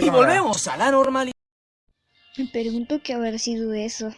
Y volvemos a la normalidad. Me pregunto qué habrá sido eso.